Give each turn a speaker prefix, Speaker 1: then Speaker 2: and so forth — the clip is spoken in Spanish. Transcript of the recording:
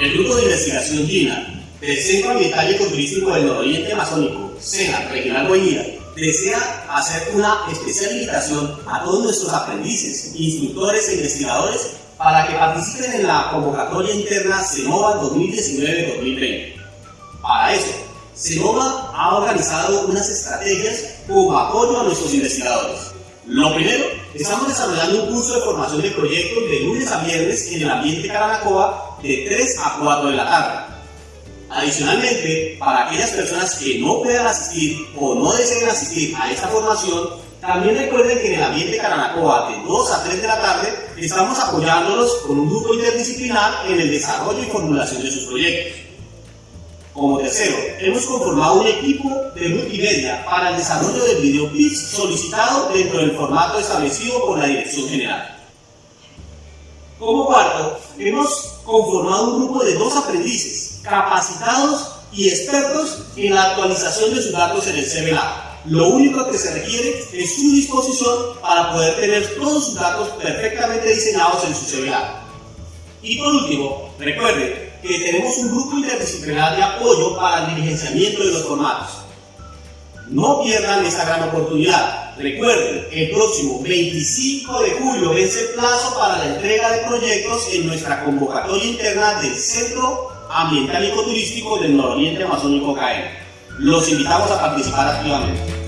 Speaker 1: El Grupo de Investigación GINA del Centro Ambiental y Ecoturístico del Nororiente Amazónico, SENA, Regional Guaira, desea hacer una especial invitación a todos nuestros aprendices, instructores e investigadores para que participen en la convocatoria interna CENOVA 2019-2020. Para eso, CENOVA ha organizado unas estrategias como apoyo a nuestros investigadores. Lo primero, estamos desarrollando un curso de formación de proyectos de lunes a viernes en el ambiente Caranacoa de 3 a 4 de la tarde. Adicionalmente, para aquellas personas que no puedan asistir o no deseen asistir a esta formación, también recuerden que en el ambiente Caranacoa de 2 a 3 de la tarde estamos apoyándolos con un grupo interdisciplinar en el desarrollo y formulación de sus proyectos. Como tercero, hemos conformado un equipo de multimedia para el desarrollo del video pitch solicitado dentro del formato establecido por la Dirección General. Como cuarto, hemos conformado un grupo de dos aprendices capacitados y expertos en la actualización de sus datos en el CBLA. Lo único que se requiere es su disposición para poder tener todos sus datos perfectamente diseñados en su CBLA. Y por último, recuerde que tenemos un grupo interdisciplinar de apoyo para el diligenciamiento de los formatos. No pierdan esta gran oportunidad. Recuerden, el próximo 25 de julio vence el plazo para la entrega de proyectos en nuestra convocatoria interna del Centro Ambiental y Ecoturístico del Nororiente Amazónico CAE. Los invitamos a participar activamente.